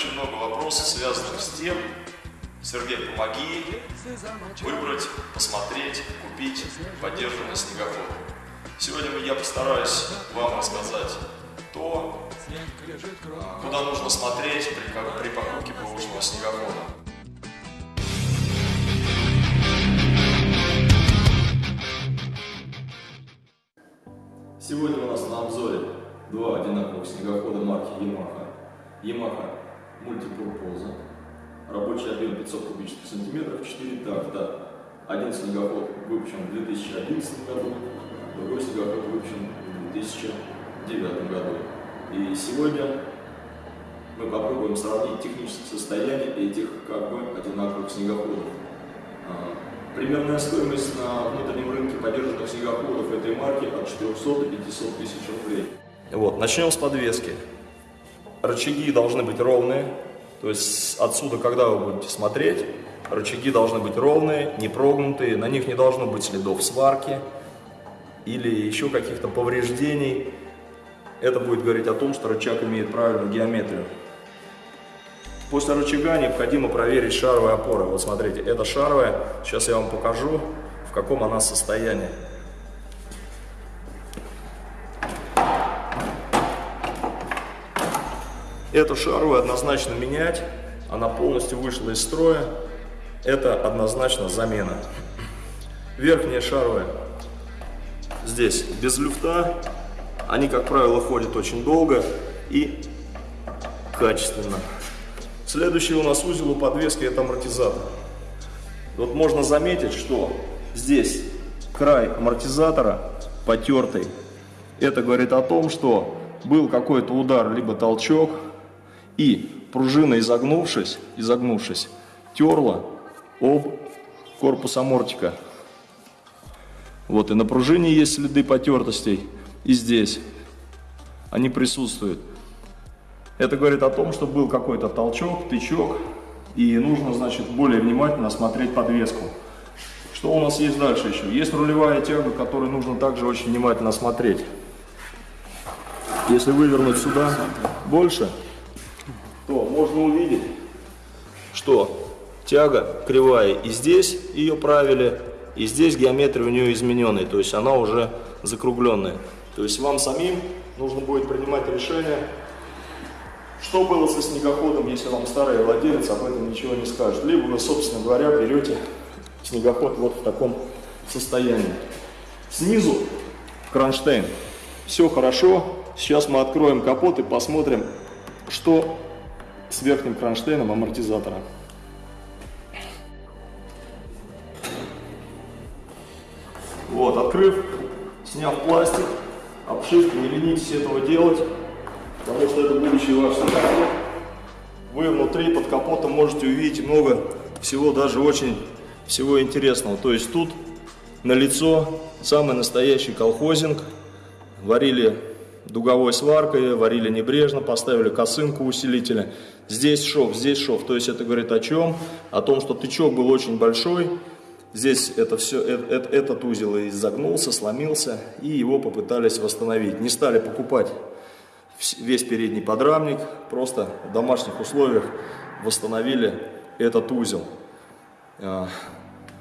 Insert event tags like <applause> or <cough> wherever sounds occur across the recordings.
очень много вопросов, связанных с тем, Сергей, помоги выбрать, посмотреть, купить поддержанный снегоход. Сегодня я постараюсь вам рассказать то, куда нужно смотреть при, при покупке бэушного снегохода. Сегодня у нас на обзоре два одинаковых снегохода марки Yamaha. Yamaha Multipurpose. Рабочий объем 500 кубических сантиметров, 4 такта. Один снегоход выпущен в 2011 году, другой снегоход выпущен в 2009 году. И сегодня мы попробуем сравнить техническое состояние этих как бы одинаковых снегоходов. А, примерная стоимость на внутреннем рынке поддержанных снегоходов этой марки от 400 до 500 тысяч рублей. Вот, начнем с подвески. Рычаги должны быть ровные, то есть отсюда, когда вы будете смотреть, рычаги должны быть ровные, не прогнутые, на них не должно быть следов сварки или еще каких-то повреждений. Это будет говорить о том, что рычаг имеет правильную геометрию. После рычага необходимо проверить шаровые опоры. Вот смотрите, это шаровая. Сейчас я вам покажу, в каком она состоянии. Эту шаровую однозначно менять, она полностью вышла из строя. Это однозначно замена. Верхняя шаровая здесь без люфта. Они, как правило, ходят очень долго и качественно. Следующий у нас узел у подвески это амортизатор. Вот можно заметить, что здесь край амортизатора потертый. Это говорит о том, что был какой-то удар, либо толчок, и пружина, изогнувшись, изогнувшись, терла об корпус амортика. Вот, и на пружине есть следы потертостей, и здесь они присутствуют. Это говорит о том, что был какой-то толчок, тычок, и нужно, значит, более внимательно осмотреть подвеску. Что у нас есть дальше еще? Есть рулевая тяга, которую нужно также очень внимательно смотреть. Если вывернуть сюда больше, то можно увидеть, что тяга кривая и здесь ее правили, и здесь геометрия у нее измененная, то есть она уже закругленная. То есть вам самим нужно будет принимать решение, что было со снегоходом, если вам старый владелец об этом ничего не скажет. Либо вы, собственно говоря, берете снегоход вот в таком состоянии. Снизу кронштейн. Все хорошо. Сейчас мы откроем капот и посмотрим, что с верхним кронштейном амортизатора. Вот, открыв, сняв пластик, обшивку, не ленитесь этого делать, потому что это будущий ваш снегоход. Вы внутри под капотом можете увидеть много всего, даже очень всего интересного. То есть тут на лицо самый настоящий колхозинг. Варили дуговой сваркой, варили небрежно, поставили косынку усилителя. Здесь шов, здесь шов. То есть это говорит о чем? О том, что тычок был очень большой. Здесь это все, это, э, этот узел изогнулся, сломился, и его попытались восстановить. Не стали покупать весь передний подрамник, просто в домашних условиях восстановили этот узел. А,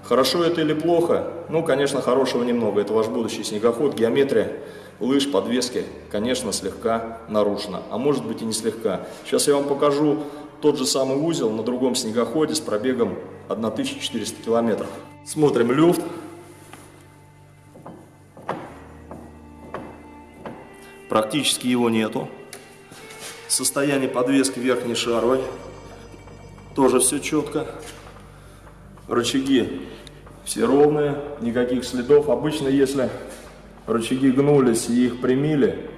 хорошо это или плохо? Ну, конечно, хорошего немного. Это ваш будущий снегоход, геометрия лыж подвески, конечно, слегка нарушена, а может быть и не слегка. Сейчас я вам покажу тот же самый узел на другом снегоходе с пробегом 1400 километров. Смотрим люфт. Практически его нету. Состояние подвески верхней шаровой. Тоже все четко. Рычаги все ровные, никаких следов. Обычно, если рычаги гнулись и их примили,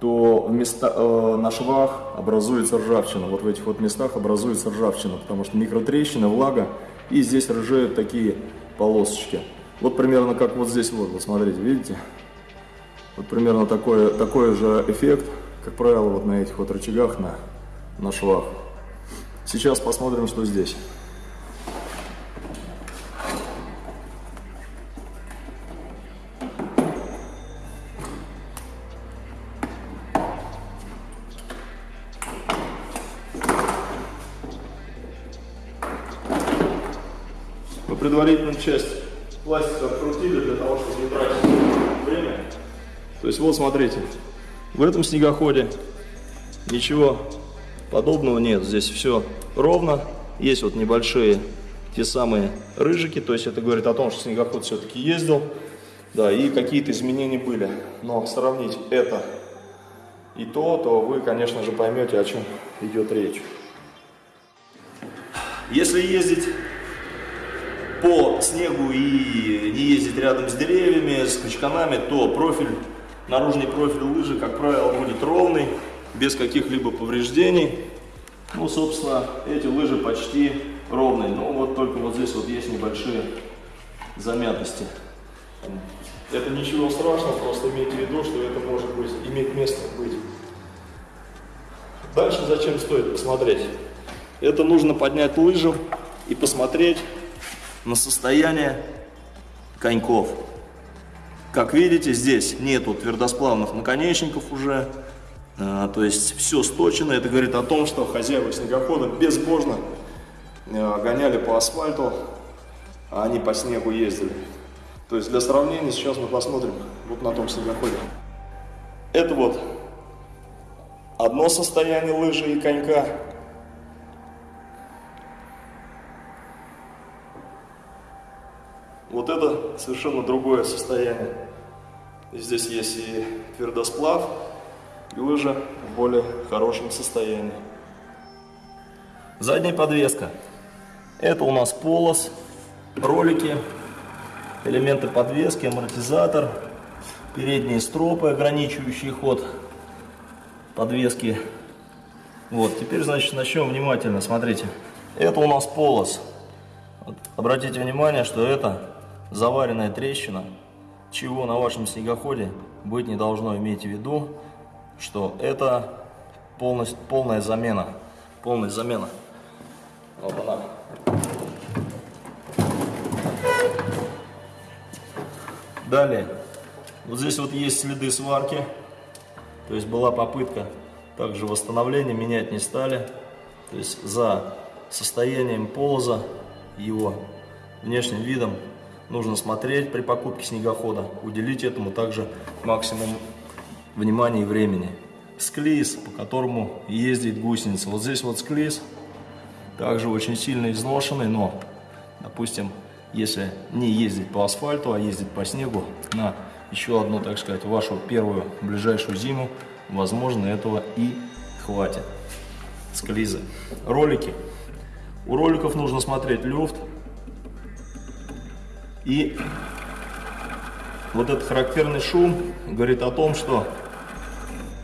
то вместо, э, на швах образуется ржавчина. Вот в этих вот местах образуется ржавчина, потому что микротрещина, влага, и здесь ржают такие полосочки. Вот примерно как вот здесь вот, вот смотрите, видите? Вот примерно такой, такой же эффект, как правило, вот на этих вот рычагах на, на швах. Сейчас посмотрим, что здесь. Предварительную часть пластика открутили для того, чтобы не тратить время. То есть вот смотрите, в этом снегоходе ничего подобного нет. Здесь все ровно. Есть вот небольшие те самые рыжики, то есть это говорит о том, что снегоход все-таки ездил. Да, и какие-то изменения были. Но сравнить это и то, то вы, конечно же, поймете, о чем идет речь. Если ездить по снегу и не ездить рядом с деревьями, с качканами, то профиль, наружный профиль лыжи, как правило, будет ровный, без каких-либо повреждений. Ну, собственно, эти лыжи почти ровные, но вот только вот здесь вот есть небольшие замятости. Это ничего страшного, просто имейте в виду, что это может быть, иметь место быть. Дальше зачем стоит посмотреть? Это нужно поднять лыжу и посмотреть на состояние коньков. Как видите, здесь нету твердосплавных наконечников уже, а, то есть все сточено. Это говорит о том, что хозяева снегохода безбожно а, гоняли по асфальту, а они по снегу ездили. То есть для сравнения сейчас мы посмотрим вот на том снегоходе. Это вот одно состояние лыжи и конька. Это совершенно другое состояние. Здесь есть и твердосплав, и лыжа в более хорошем состоянии. Задняя подвеска. Это у нас полос, ролики, элементы подвески, амортизатор, передние стропы, ограничивающие ход подвески. Вот, теперь, значит, начнем внимательно. Смотрите, это у нас полос. Вот, обратите внимание, что это заваренная трещина, чего на вашем снегоходе быть не должно. Имейте в виду, что это полностью, полная замена. Полная замена. Вот она. Далее, вот здесь вот есть следы сварки, то есть была попытка также восстановления, менять не стали. То есть за состоянием полоза, его внешним видом нужно смотреть при покупке снегохода, уделить этому также максимум внимания и времени. Склиз, по которому ездит гусеница. Вот здесь вот склиз, также очень сильно изношенный, но, допустим, если не ездить по асфальту, а ездить по снегу на еще одну, так сказать, вашу первую ближайшую зиму, возможно, этого и хватит. Склизы. Ролики. У роликов нужно смотреть люфт. И вот этот характерный шум говорит о том, что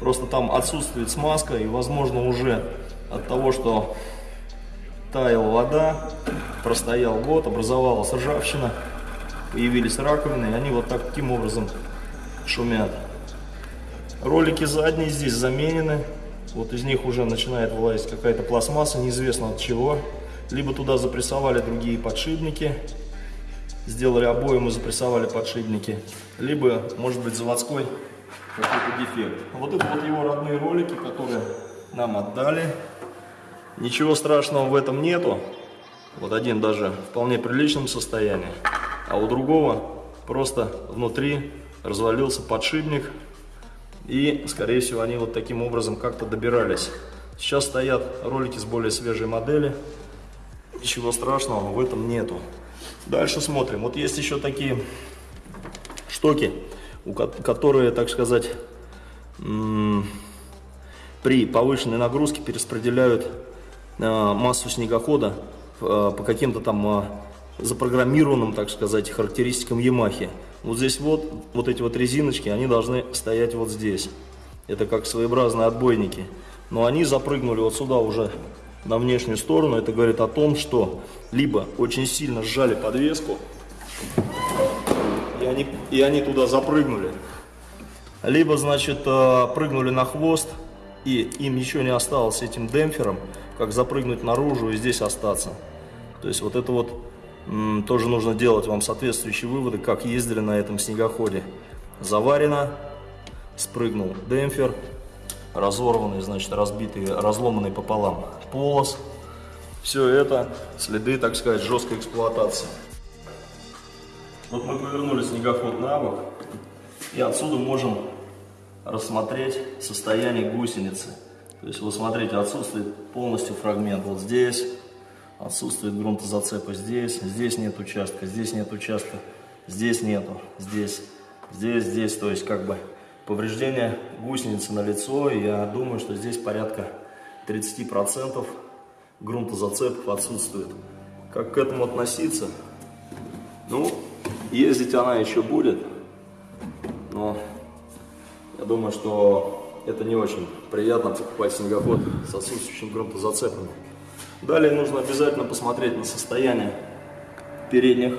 просто там отсутствует смазка и, возможно, уже от того, что таяла вода, простоял год, образовалась ржавчина, появились раковины, и они вот таким образом шумят. Ролики задние здесь заменены, вот из них уже начинает вылазить какая-то пластмасса, неизвестно от чего. Либо туда запрессовали другие подшипники, сделали обоим и запрессовали подшипники, либо, может быть, заводской какой-то дефект. Вот это вот его родные ролики, которые нам отдали. Ничего страшного в этом нету. Вот один даже в вполне приличном состоянии, а у другого просто внутри развалился подшипник. И, скорее всего, они вот таким образом как-то добирались. Сейчас стоят ролики с более свежей модели. Ничего страшного в этом нету. Дальше смотрим. Вот есть еще такие штоки, которые, так сказать, при повышенной нагрузке перераспределяют э, массу снегохода Э, по каким-то там э, запрограммированным, так сказать, характеристикам Ямахи. Вот здесь вот, вот эти вот резиночки, они должны стоять вот здесь. Это как своеобразные отбойники. Но они запрыгнули вот сюда уже на внешнюю сторону. Это говорит о том, что либо очень сильно сжали подвеску, и они, и они туда запрыгнули. Либо, значит, э, прыгнули на хвост, и им ничего не осталось этим демпфером, как запрыгнуть наружу и здесь остаться. То есть вот это вот тоже нужно делать вам соответствующие выводы, как ездили на этом снегоходе. Заварено, спрыгнул демпфер, разорванный, значит, разбитый, разломанный пополам полос. Все это следы, так сказать, жесткой эксплуатации. Вот мы повернули снегоход на бок, и отсюда можем рассмотреть состояние гусеницы. То есть, вот смотрите, отсутствует полностью фрагмент вот здесь, отсутствует грунтозацепа здесь, здесь нет участка, здесь нет участка, здесь нету, здесь, здесь, здесь, то есть, как бы, повреждение гусеницы на лицо, я думаю, что здесь порядка 30% грунтозацепов отсутствует. Как к этому относиться? Ну, ездить она еще будет, но я думаю, что это не очень приятно покупать снегоход с отсутствующим грунтозацепами. Далее нужно обязательно посмотреть на состояние передних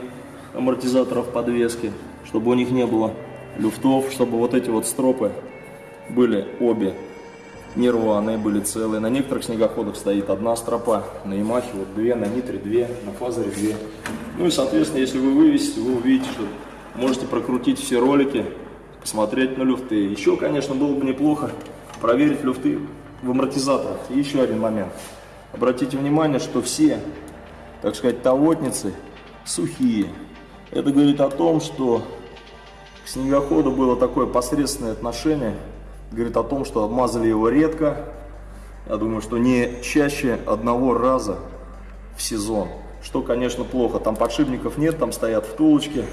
амортизаторов подвески, чтобы у них не было люфтов, чтобы вот эти вот стропы были обе не рваные, были целые. На некоторых снегоходах стоит одна стропа, на Ямахе вот две, на Нитре две, на Фазере две. Ну и, соответственно, если вы вывесите, вы увидите, что можете прокрутить все ролики, посмотреть на люфты. Еще, конечно, было бы неплохо проверить люфты в амортизаторах. И еще один момент. Обратите внимание, что все, так сказать, тавотницы сухие. Это говорит о том, что к снегоходу было такое посредственное отношение, говорит о том, что обмазали его редко, я думаю, что не чаще одного раза в сезон, что, конечно, плохо. Там подшипников нет, там стоят втулочки.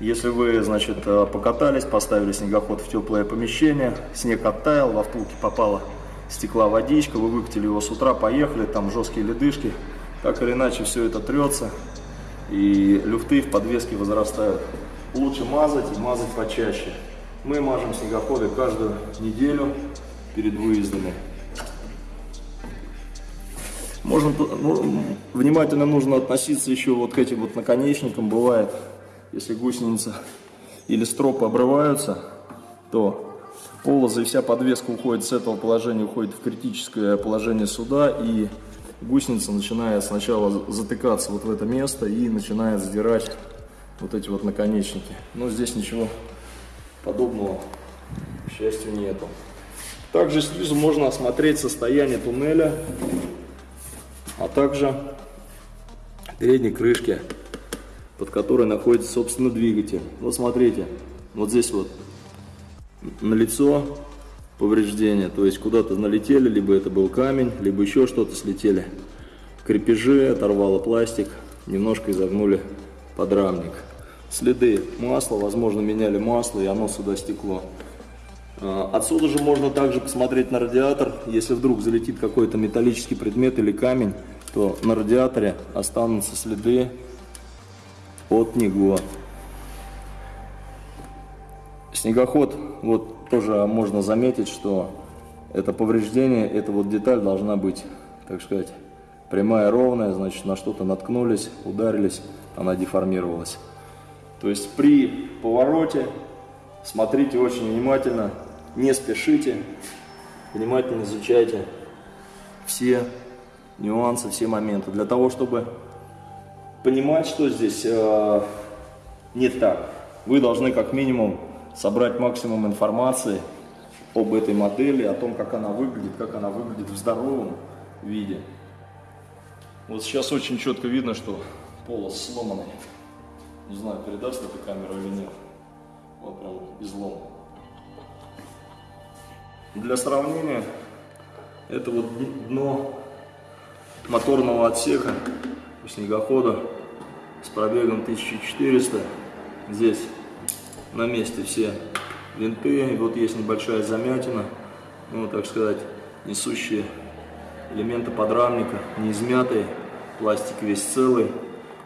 Если вы, значит, э, покатались, поставили снегоход в теплое помещение, снег оттаял, во втулки попала стекла водичка, вы выкатили его с утра, поехали, там жесткие ледышки, так или иначе все это трется, и люфты в подвеске возрастают лучше мазать и мазать почаще. Мы мажем снегоходы каждую неделю перед выездами. Можно, ну, внимательно нужно относиться еще вот к этим вот наконечникам. Бывает, если гусеница или стропы обрываются, то полозы и вся подвеска уходит с этого положения, уходит в критическое положение суда, и гусеница начинает сначала затыкаться вот в это место и начинает сдирать вот эти вот наконечники. Но здесь ничего подобного, к счастью, нету. Также снизу можно осмотреть состояние туннеля, а также передней крышки, под которой находится, собственно, двигатель. Вот смотрите, вот здесь вот на лицо повреждения, то есть куда-то налетели, либо это был камень, либо еще что-то слетели. Крепежи, оторвало пластик, немножко изогнули подрамник следы масла, возможно, меняли масло, и оно сюда стекло. А, отсюда же можно также посмотреть на радиатор. Если вдруг залетит какой-то металлический предмет или камень, то на радиаторе останутся следы от него. Снегоход, вот тоже можно заметить, что это повреждение, эта вот деталь должна быть, так сказать, прямая, ровная, значит, на что-то наткнулись, ударились, она деформировалась. То есть при повороте смотрите очень внимательно, не спешите, внимательно изучайте все нюансы, все моменты. Для того, чтобы понимать, что здесь э, не так, вы должны как минимум собрать максимум информации об этой модели, о том, как она выглядит, как она выглядит в здоровом виде. Вот сейчас очень четко видно, что полос сломанный. Не знаю, передаст эта камера или нет. Вот прям излом. Для сравнения, это вот дно моторного отсека у снегохода с пробегом 1400. Здесь на месте все винты, вот есть небольшая замятина, ну, так сказать, несущие элементы подрамника, не измятые, пластик весь целый.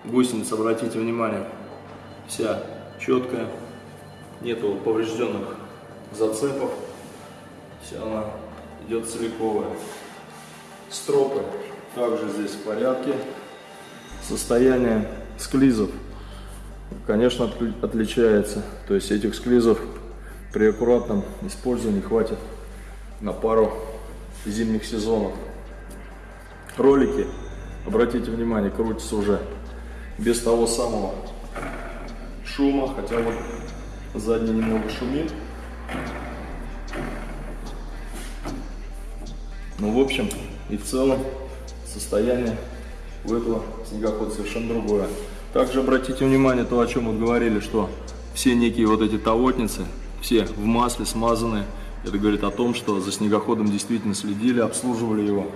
Гусеница, обратите внимание, вся четкая, нету поврежденных зацепов, вся она идет целиковая. Стропы также здесь в порядке. Состояние склизов, конечно, отличается. То есть этих склизов при аккуратном использовании хватит на пару зимних сезонов. Ролики, обратите внимание, крутятся уже без того самого шума, хотя вот задний немного шумит. Ну, в общем и в целом состояние у этого снегохода совершенно другое. Также обратите внимание то, о чем вот говорили, что все некие вот эти тавотницы, все в масле смазаны. Это говорит о том, что за снегоходом действительно следили, обслуживали его.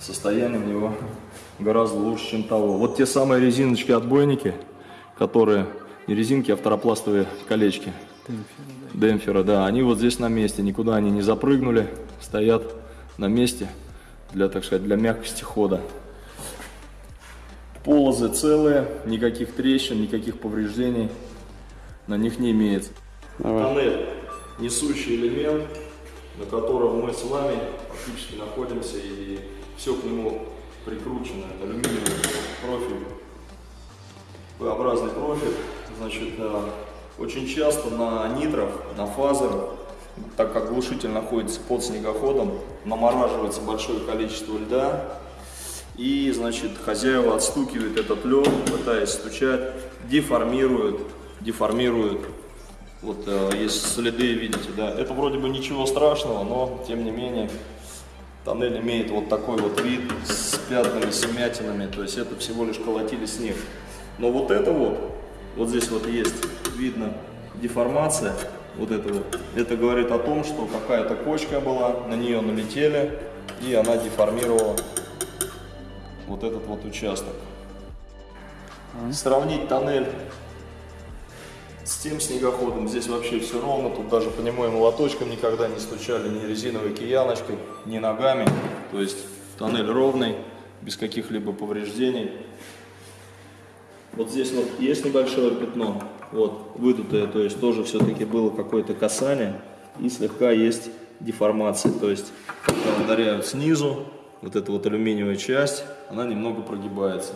Состояние у него <laughs> гораздо лучше, чем того. Вот те самые резиночки-отбойники, которые, не резинки, а второпластовые колечки. Демпфера, да, они вот здесь на месте, никуда они не запрыгнули, стоят на месте для, так сказать, для мягкости хода. Полозы целые, никаких трещин, никаких повреждений на них не имеется. Давай. Тоннель, несущий элемент, на котором мы с вами фактически находимся, и все к нему прикручено. Алюминиевый профиль, П-образный профиль. Значит, э, очень часто на нитрах, на фазерах, так как глушитель находится под снегоходом, намораживается большое количество льда, и, значит, хозяева отстукивают этот лед, пытаясь стучать, деформируют, деформируют. Вот э, есть следы, видите, да. Это вроде бы ничего страшного, но, тем не менее, тоннель имеет вот такой вот вид с пятнами, с вмятинами. То есть это всего лишь колотили снег. Но вот это вот, вот здесь вот есть, видно, деформация. Вот это вот. Это говорит о том, что какая-то кочка была, на нее налетели, и она деформировала вот этот вот участок. Сравнить тоннель с тем снегоходом, здесь вообще все ровно, тут даже по нему и молоточком никогда не стучали, ни резиновой кияночкой, ни ногами. То есть тоннель ровный, без каких-либо повреждений. Вот здесь вот есть небольшое пятно, вот, выдутое, то есть тоже все-таки было какое-то касание и слегка есть деформация, то есть ударяют снизу, вот эта вот алюминиевая часть, она немного прогибается.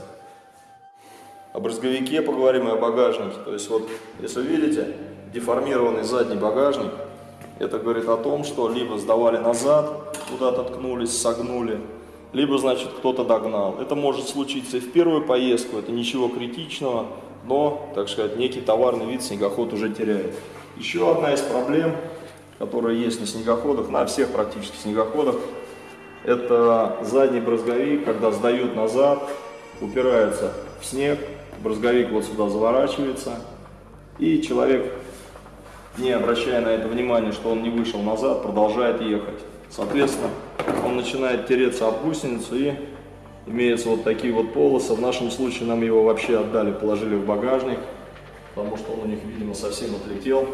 О брызговике поговорим и о багажнике. То есть вот, если видите, деформированный задний багажник, это говорит о том, что либо сдавали назад, куда-то ткнулись, согнули, либо, значит, кто-то догнал. Это может случиться и в первую поездку, это ничего критичного, но, так сказать, некий товарный вид снегоход уже теряет. Еще одна из проблем, которая есть на снегоходах, на всех практически снегоходах, это задний брызговик, когда сдают назад, упирается в снег, брызговик вот сюда заворачивается, и человек, не обращая на это внимания, что он не вышел назад, продолжает ехать. Соответственно, он начинает тереться об гусеницу и имеются вот такие вот полосы. В нашем случае нам его вообще отдали, положили в багажник, потому что он у них, видимо, совсем отлетел.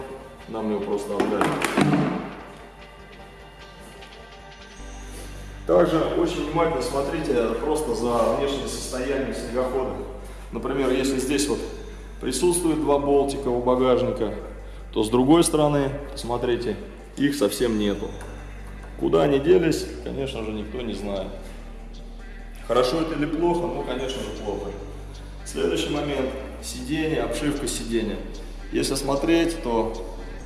Нам его просто отдали. Также очень внимательно смотрите просто за внешним состоянием снегохода. Например, если здесь вот присутствует два болтика у багажника, то с другой стороны, смотрите, их совсем нету. Куда они делись, конечно же, никто не знает. Хорошо это или плохо? Ну, конечно же, плохо. Следующий момент. Сиденье, обшивка сиденья. Если смотреть, то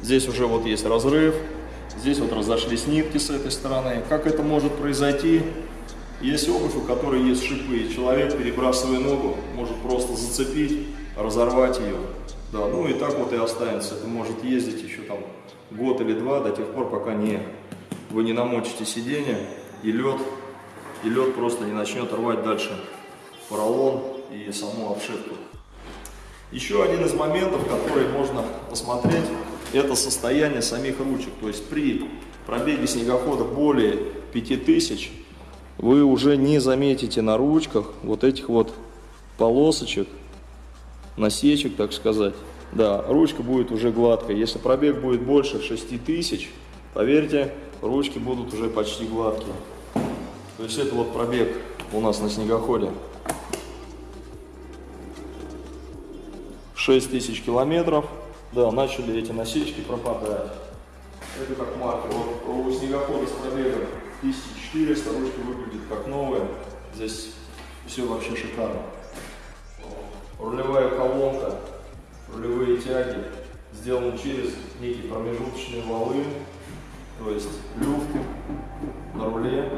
здесь уже вот есть разрыв, здесь вот разошлись нитки с этой стороны. Как это может произойти? Есть обувь, у которой есть шипы, и человек, перебрасывая ногу, может просто зацепить, разорвать ее. Да, ну и так вот и останется. Это может ездить еще там год или два, до тех пор, пока не, вы не намочите сиденье, и лед, и лед просто не начнет рвать дальше поролон и саму обшивку. Еще один из моментов, который можно посмотреть, это состояние самих ручек. То есть при пробеге снегохода более 5000 вы уже не заметите на ручках вот этих вот полосочек, насечек, так сказать. Да, ручка будет уже гладкая. Если пробег будет больше 6000, поверьте, ручки будут уже почти гладкие. То есть это вот пробег у нас на снегоходе. 6000 километров. Да, начали эти насечки пропадать. Это как маркер. Вот у снегохода с пробегом 1400, ручка выглядит как новая. Здесь все вообще шикарно. Рулевая колонка, рулевые тяги сделаны через некие промежуточные валы. То есть люфт на руле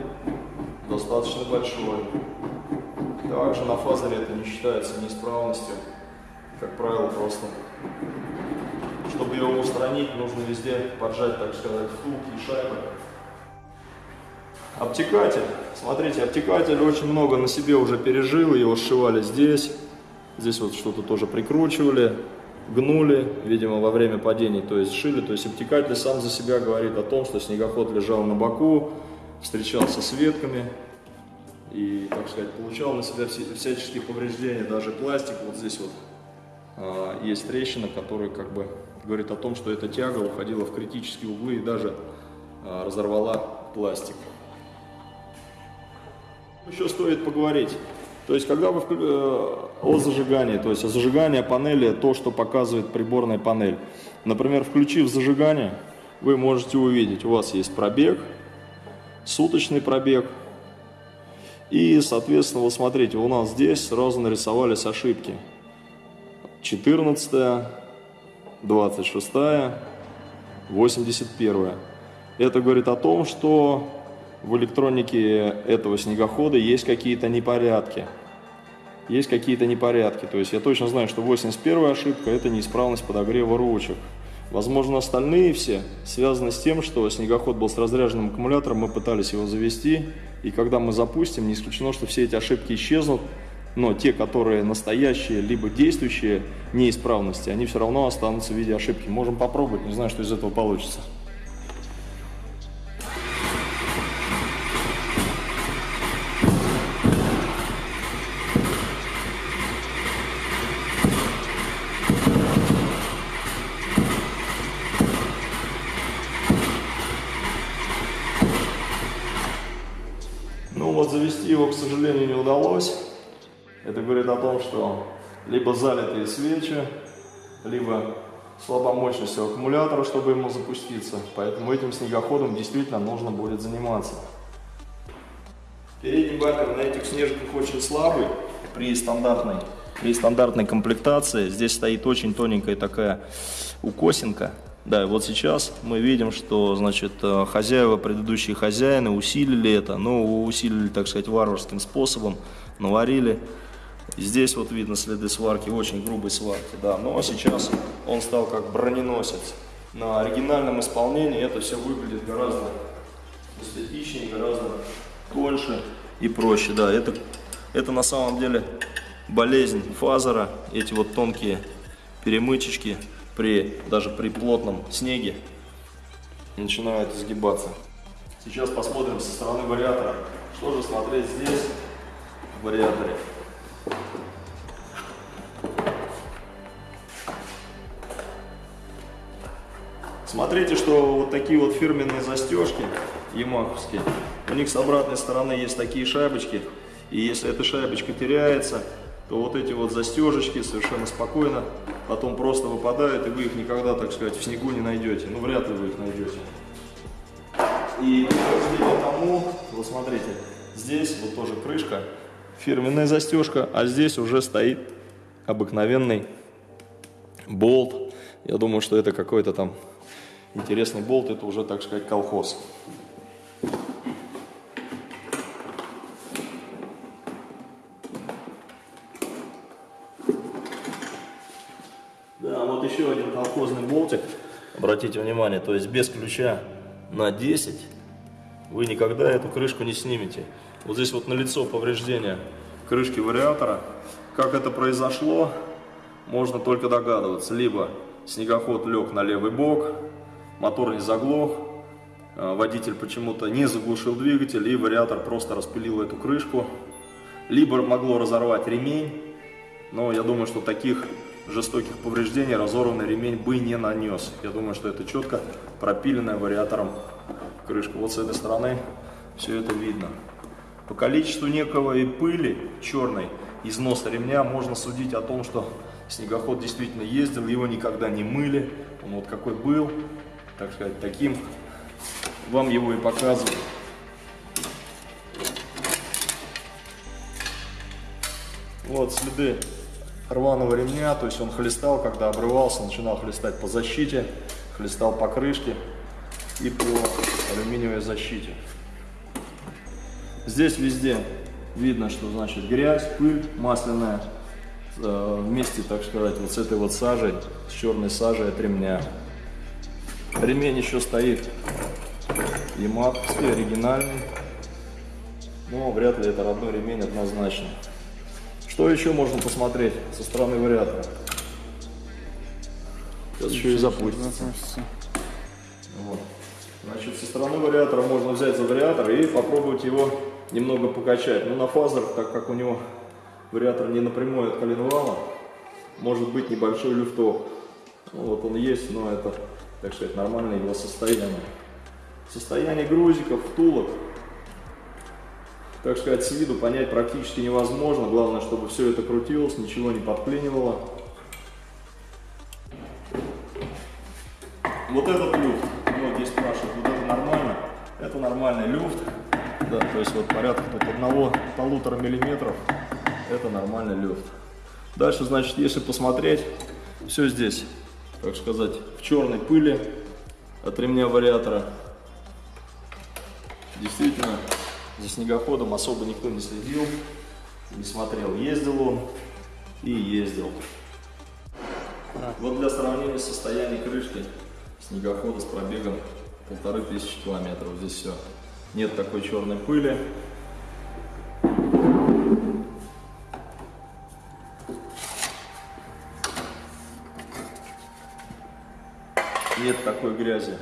достаточно большой. Также на фазере это не считается неисправностью. Как правило, просто чтобы его устранить, нужно везде поджать, так сказать, втулки и шайбы. Обтекатель. Смотрите, обтекатель очень много на себе уже пережил, его сшивали здесь. Здесь вот что-то тоже прикручивали, гнули, видимо, во время падений, то есть шили. То есть обтекатель сам за себя говорит о том, что снегоход лежал на боку, встречался с ветками и, так сказать, получал на себя всяческие повреждения, даже пластик. Вот здесь вот а, есть трещина, которая как бы говорит о том, что эта тяга уходила в критические углы и даже а, разорвала пластик. Еще стоит поговорить. То есть, когда вы э, о зажигании, то есть о зажигании панели, то, что показывает приборная панель. Например, включив зажигание, вы можете увидеть, у вас есть пробег, суточный пробег. И, соответственно, вот смотрите, у нас здесь сразу нарисовались ошибки. 14, 26, 81. Это говорит о том, что в электронике этого снегохода есть какие-то непорядки. Есть какие-то непорядки. То есть я точно знаю, что 81 ошибка – это неисправность подогрева ручек. Возможно, остальные все связаны с тем, что снегоход был с разряженным аккумулятором, мы пытались его завести, и когда мы запустим, не исключено, что все эти ошибки исчезнут, но те, которые настоящие, либо действующие неисправности, они все равно останутся в виде ошибки. Можем попробовать, не знаю, что из этого получится. Вот завести его, к сожалению, не удалось. Это говорит о том, что либо залитые свечи, либо слабомощность у аккумулятора, чтобы ему запуститься. Поэтому этим снегоходом действительно нужно будет заниматься. Передний бампер на этих снежках очень слабый при стандартной, при стандартной комплектации. Здесь стоит очень тоненькая такая укосинка. Да, и вот сейчас мы видим, что, значит, э, хозяева, предыдущие хозяины усилили это, ну, усилили, так сказать, варварским способом, наварили. Здесь вот видно следы сварки, очень грубой сварки, да, но сейчас он стал как броненосец. На оригинальном исполнении это все выглядит гораздо эстетичнее, гораздо тоньше и проще, да, это, это на самом деле болезнь фазера, эти вот тонкие перемычечки, при, даже при плотном снеге начинают изгибаться. Сейчас посмотрим со стороны вариатора, что же смотреть здесь, в вариаторе. Смотрите, что вот такие вот фирменные застежки ямаховские, у них с обратной стороны есть такие шайбочки, и если эта шайбочка теряется, то вот эти вот застежечки совершенно спокойно потом просто выпадают, и вы их никогда, так сказать, в снегу не найдете. Ну, вряд ли вы их найдете. И подтверждение тому, вот смотрите, здесь вот тоже крышка, фирменная застежка, а здесь уже стоит обыкновенный болт. Я думаю, что это какой-то там интересный болт, это уже, так сказать, колхоз. еще один колхозный болтик. Обратите внимание, то есть без ключа на 10 вы никогда эту крышку не снимете. Вот здесь вот на лицо повреждение крышки вариатора. Как это произошло, можно только догадываться. Либо снегоход лег на левый бок, мотор не заглох, а, водитель почему-то не заглушил двигатель и вариатор просто распилил эту крышку. Либо могло разорвать ремень, но я думаю, что таких жестоких повреждений разорванный ремень бы не нанес. Я думаю, что это четко пропиленная вариатором крышка. Вот с этой стороны все это видно. По количеству некого и пыли черной износа ремня можно судить о том, что снегоход действительно ездил, его никогда не мыли. Он вот какой был, так сказать, таким вам его и показывают. Вот следы рваного ремня, то есть он хлестал, когда обрывался, начинал хлестать по защите, хлестал по крышке и по алюминиевой защите. Здесь везде видно, что значит грязь, пыль масляная, э, вместе, так сказать, вот с этой вот сажей, с черной сажей от ремня. Ремень еще стоит ямаховский, оригинальный, но вряд ли это родной ремень однозначно. Что еще можно посмотреть со стороны вариатора? Сейчас еще и запустится. Вот. Значит, со стороны вариатора можно взять за вариатор и попробовать его немного покачать. Но на фазерах, так как у него вариатор не напрямую от коленвала, может быть небольшой люфток. Ну, вот он есть, но это, так сказать, нормальное его состояние. Состояние грузиков, втулок, так сказать, с виду понять практически невозможно. Главное, чтобы все это крутилось, ничего не подклинивало. Вот этот люфт, многие спрашивают, вот это нормально? Это нормальный люфт, да, то есть вот порядка тут одного полутора миллиметров, это нормальный люфт. Дальше, значит, если посмотреть, все здесь, так сказать, в черной пыли от ремня вариатора. Действительно, за снегоходом особо никто не следил, не смотрел, ездил он и ездил. Вот для сравнения состояния крышки снегохода с пробегом полторы тысячи километров. Здесь все. Нет такой черной пыли. Нет такой грязи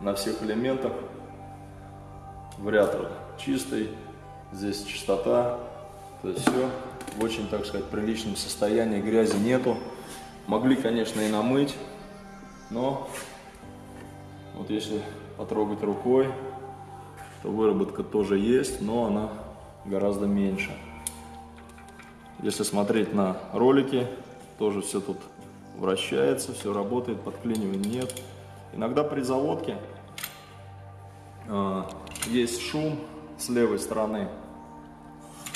на всех элементах. Вариатор чистый, здесь чистота, то есть все в очень, так сказать, приличном состоянии, грязи нету. Могли, конечно, и намыть, но вот если потрогать рукой, то выработка тоже есть, но она гораздо меньше. Если смотреть на ролики, тоже все тут вращается, все работает, подклинивания нет. Иногда при заводке э, есть шум с левой стороны.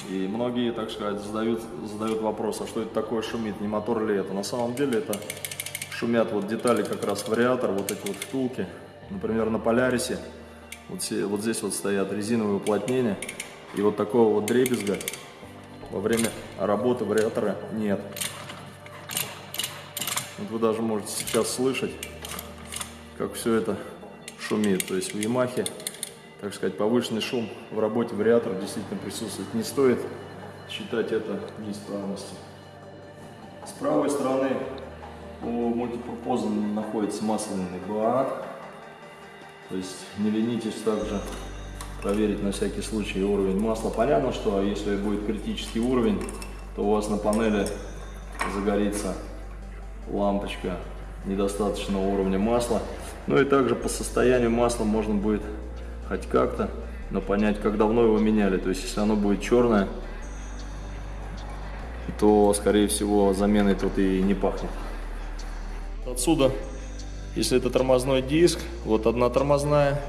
И многие, так сказать, задают, задают вопрос, а что это такое шумит, не мотор ли это? На самом деле это шумят вот детали как раз вариатор, вот эти вот втулки. Например, на Полярисе вот, вот здесь вот стоят резиновые уплотнения, и вот такого вот дребезга во время работы вариатора нет. Вот вы даже можете сейчас слышать, как все это шумит. То есть в Ямахе, так сказать, повышенный шум в работе вариатора действительно присутствует. Не стоит считать это неисправностью. С правой стороны по мультипропозам находится масляный бак. То есть не ленитесь также проверить на всякий случай уровень масла. Понятно, что если будет критический уровень, то у вас на панели загорится лампочка недостаточного уровня масла. Ну и также по состоянию масла можно будет хоть как-то, но понять, как давно его меняли. То есть если оно будет черное, то скорее всего заменой тут и не пахнет. Отсюда если это тормозной диск, вот одна тормозная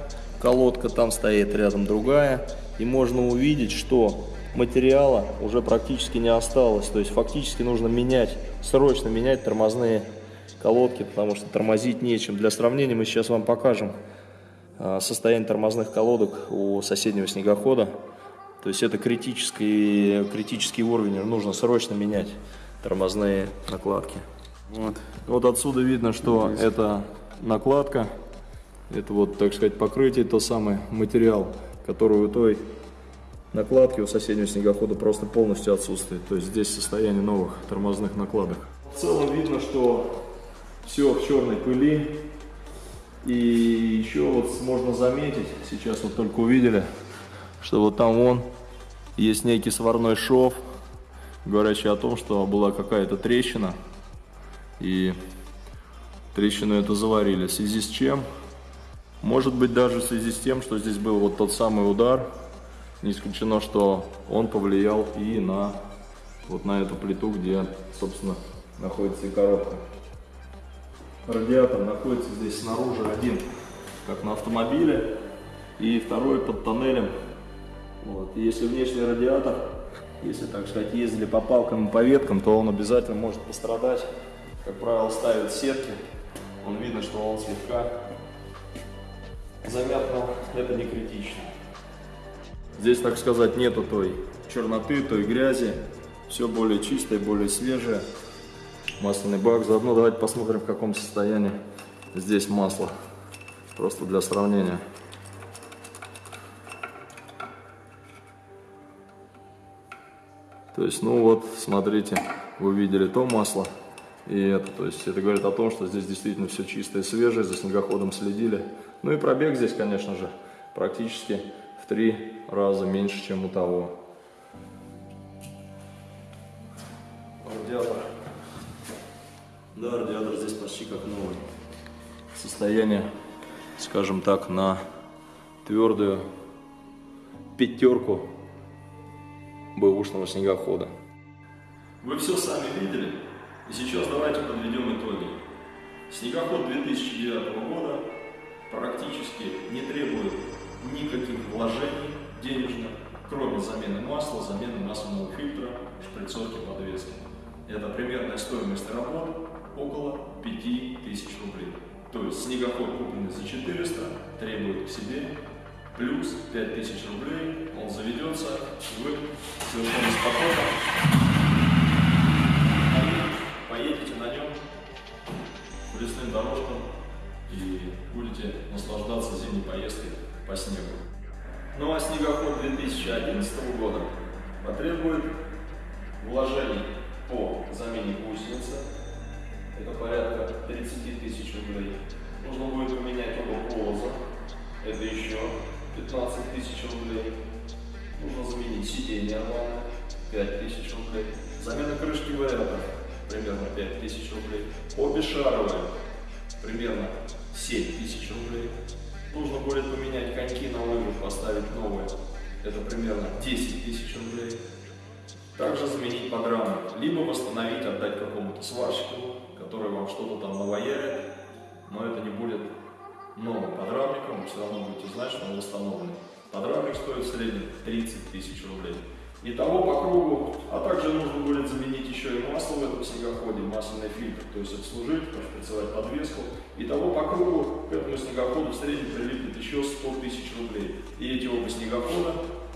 колодка, там стоит рядом другая. И можно увидеть, что материала уже практически не осталось. То есть фактически нужно менять, срочно менять тормозные колодки, потому что тормозить нечем. Для сравнения мы сейчас вам покажем состояние тормозных колодок у соседнего снегохода. То есть это критический, критический уровень, нужно срочно менять тормозные накладки. Вот. вот отсюда видно, что Здесь. это накладка, это вот, так сказать, покрытие, тот самый материал, который у той накладки у соседнего снегохода просто полностью отсутствует. То есть здесь состояние новых тормозных накладок. В целом видно, что все в черной пыли. И еще вот можно заметить, сейчас вот только увидели, что вот там вон есть некий сварной шов, говорящий о том, что была какая-то трещина и трещину эту заварили. В связи с чем? Может быть даже в связи с тем, что здесь был вот тот самый удар. Не исключено, что он повлиял и на вот на эту плиту, где, собственно, находится и коробка. Радиатор находится здесь снаружи один, как на автомобиле, и второй под тоннелем. Вот. Если внешний радиатор, если, так сказать, ездили по палкам и по веткам, то он обязательно может пострадать как правило, ставят сетки. Он видно, что он слегка замят, но это не критично. Здесь, так сказать, нету той черноты, той грязи. Все более чистое, более свежее. Масляный бак. Заодно давайте посмотрим, в каком состоянии здесь масло. Просто для сравнения. То есть, ну вот, смотрите, вы видели то масло и это. То есть, это говорит о том, что здесь действительно все чистое, свежее, за снегоходом следили. Ну и пробег здесь, конечно же, практически в три раза меньше, чем у того. Да, радиатор здесь почти как новый. Состояние, скажем так, на твердую пятерку бэушного снегохода. Вы все сами видели, и сейчас давайте подведем итоги. Снегоход 2009 года практически не требует никаких вложений денежных, кроме замены масла, замены масляного фильтра, шприцовки подвески. Это примерная стоимость работ около 5000 рублей. То есть снегоход, купленный за 400, требует к себе плюс 5000 рублей, он заведется, вы совершенно спокойно поедете на нем по лесным дорожкам и будете наслаждаться зимней поездкой по снегу. Ну а снегоход 2011 года потребует вложений по замене гусеницы, это порядка 30 тысяч рублей. Нужно будет поменять оба полоза, это еще 15 тысяч рублей. Нужно заменить сиденье нормально, 5 тысяч рублей. Замена крышки вариаторов, примерно 5 тысяч рублей. Обе шаровые, примерно 7 тысяч рублей. Нужно будет поменять коньки на лыжах, поставить новые. Это примерно 10 тысяч рублей. Также заменить подрамник, либо восстановить, отдать какому-то сварщику, который вам что-то там навоярит, но это не будет новым подрамником, вы все равно будете знать, что он восстановленный. Подрамник стоит в среднем 30 тысяч рублей. Итого по кругу, а также нужно будет заменить еще и масло в этом снегоходе, масляный фильтр, то есть обслужить, пошприцевать подвеску. Итого по кругу к этому снегоходу в среднем прилипнет еще 100 тысяч рублей. И эти оба снегохода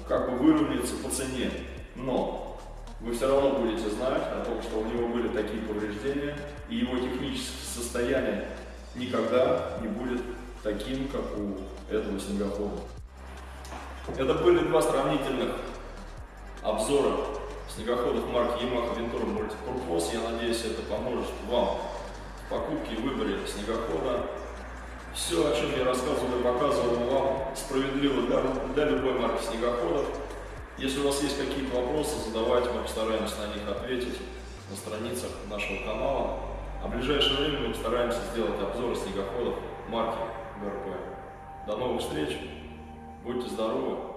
как бы выровняются по цене. Но вы все равно будете знать о том, что у него были такие повреждения, и его техническое состояние никогда не будет таким, как у этого снегохода. Это были два сравнительных обзора снегоходов марки Yamaha Ventura Multipurpose. Я надеюсь, это поможет вам в покупке и выборе снегохода. Все, о чем я рассказывал и показывал вам, справедливо для, для любой марки снегоходов. Если у вас есть какие-то вопросы, задавайте, мы постараемся на них ответить на страницах нашего канала. А в ближайшее время мы постараемся сделать обзор снегоходов марки ГРП. До новых встреч, будьте здоровы.